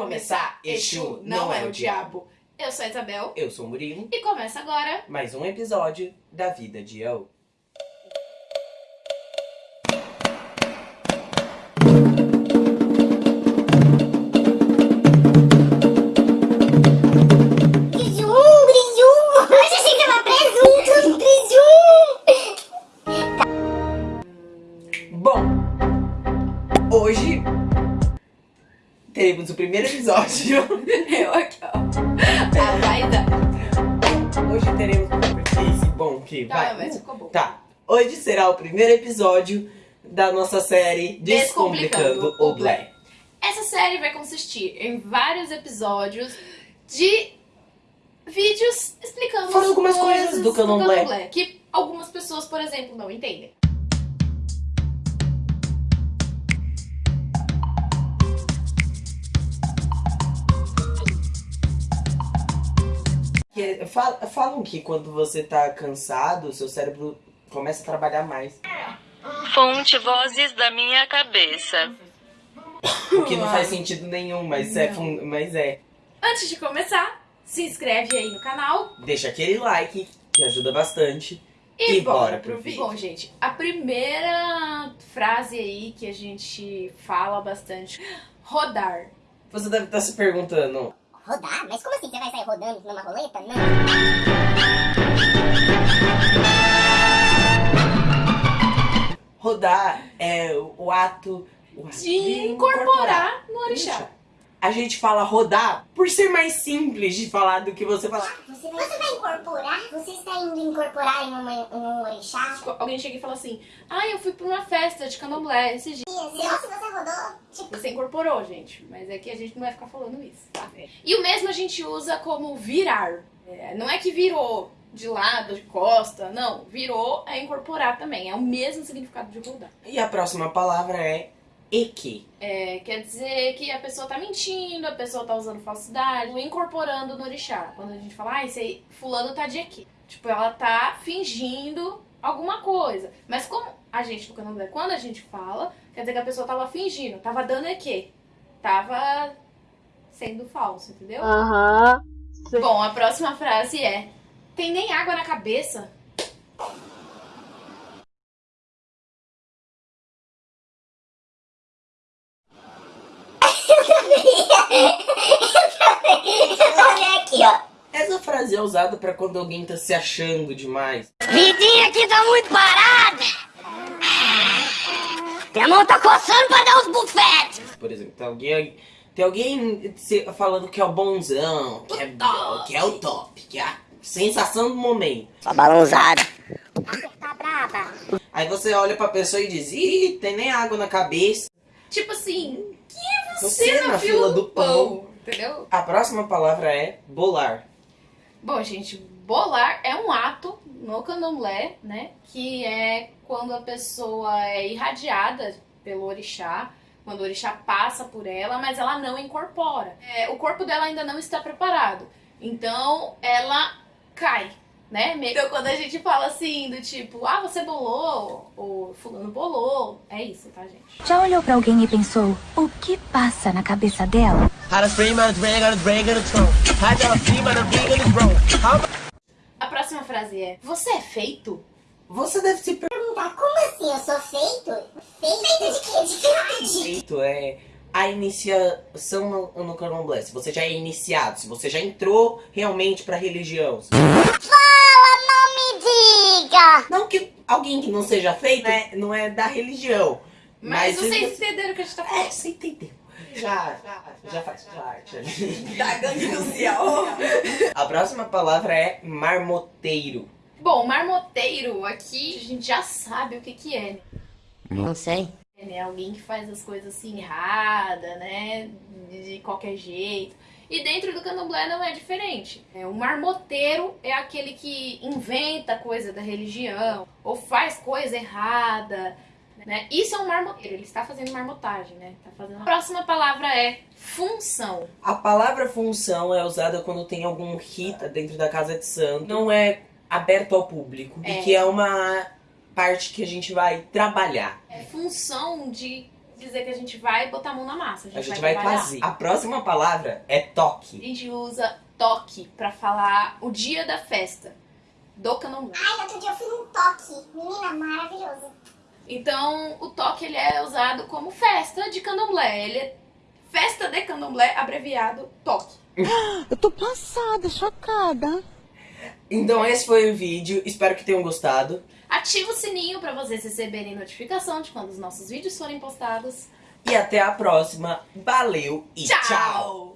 começar, Exu não é o diabo. Eu sou a Isabel Eu sou o Murilo, e começa agora. mais um episódio da vida de Eu. Primeiro episódio. Eu aqui, ó. A. Hoje teremos esse bom que Tá, vai. mas ficou bom. Tá. Hoje será o primeiro episódio da nossa série Descomplicando, Descomplicando o Black. Essa série vai consistir em vários episódios de vídeos explicando as algumas coisas do candomblé. que algumas pessoas, por exemplo, não entendem. Falam que quando você tá cansado, seu cérebro começa a trabalhar mais. Fonte Vozes da Minha Cabeça. O que não faz sentido nenhum, mas é, mas é. Antes de começar, se inscreve aí no canal Deixa aquele like, que ajuda bastante. e, E bora bora pro pro vídeo. Bom, gente, a primeira frase aí que a gente fala bastante, rodar. Você deve estar se perguntando, Rodar? Mas como assim você vai sair rodando numa roleta? Não. rodar é o ato o ato De incorporar no orixá. A gente fala rodar por ser mais simples de falar do que você falar. Você vai, você vai incorporar? Você está indo incorporar em, uma, em um orixá? Tipo, Alguém chega e fala assim, ah, eu fui pra uma festa de candomblé esses dias. Nossa, você rodou? Tipo, Você incorporou, gente, mas é que a gente não vai ficar falando isso, tá? E o mesmo a gente usa como virar. É, não é que virou de lado, de costa, não. Virou é incorporar também. É o mesmo significado de rodar. E a próxima palavra é eque. É, quer dizer que a pessoa tá mentindo, a pessoa tá usando falsidade, incorporando no orixá. Quando a gente fala, ah, esse aí, fulano tá de aqui. Tipo, ela tá fingindo alguma coisa. Mas como a gente no candomblé, quando a gente fala, quer dizer que a pessoa tava fingindo, tava dando eque. Tava sendo falso, entendeu? Aham. Bom, a próxima frase é: Tem nem água na cabeça? Aqui, ó. Essa frase é usada pra quando alguém tá se achando demais. Vidinha aqui tá muito parada. Minha mão tá coçando pra dar os bufetes. Por exemplo, tem alguém, tem alguém falando que é o bonzão, que é, que é o top, que é a sensação do momento. Só balãozada. Tá brava. Aí você olha pra pessoa e diz, ih, tem nem água na cabeça. Tipo assim, que é você, Você na, na fila, fila do do pão? Entendeu? A próxima palavra é bolar. Bom, gente, bolar é um ato no candomblé, né? Que é quando a pessoa é irradiada pelo orixá, quando o orixá passa por ela, mas ela não incorpora. É, o corpo dela ainda não está preparado. Então ela cai, né? Então quando a gente fala assim, do tipo, ah, você bolou, ou fulano bolou, é isso, tá, gente? Já olhou pra alguém e pensou o que passa na cabeça dela? A próxima frase é, você é feito? Você deve se Perguntar, como assim? Eu sou feito? Feito, feito de quê? De quê? De Feito é a iniciação no, no candomblé. Se você já é iniciado, se você já entrou realmente pra religião. Não que alguém que não seja feito né, não é da religião. Mas, Mas vocês você- entenderam o que a gente tá É, falando. você entendeu. Já, já, já faz parte ali. Da gangue social. A próxima palavra é marmoteiro. Bom, marmoteiro, aqui a gente já sabe o que que é, Não sei. né? Alguém que faz as coisas assim errada, né? De qualquer jeito. E dentro do candomblé não é diferente. É, o marmoteiro é aquele que inventa coisa da religião ou faz coisa errada, né? Isso é um marmoteiro, ele está fazendo marmotagem, né? Tá fazendo... A próxima palavra é função. A palavra função é usada quando tem algum rita dentro da casa de santo. Não é aberto ao público. É. E que é uma parte que a gente vai trabalhar. É função de dizer que a gente vai botar a mão na massa. A gente, A gente vai trabalhar. fazer. A próxima palavra é A toque. gente usa toque pra falar o dia da festa do candomblé. Ai, outro dia eu fui num toque. Menina, maravilhoso. Então, o toque ele é usado como festa de candomblé. Ele é festa de candomblé, abreviado toque. Eu tô passada, chocada. Então esse foi o vídeo. Espero que tenham gostado. Ativa o sininho pra vocês receberem notificação de quando os nossos vídeos forem postados. E até a próxima. Valeu e tchau. tchau.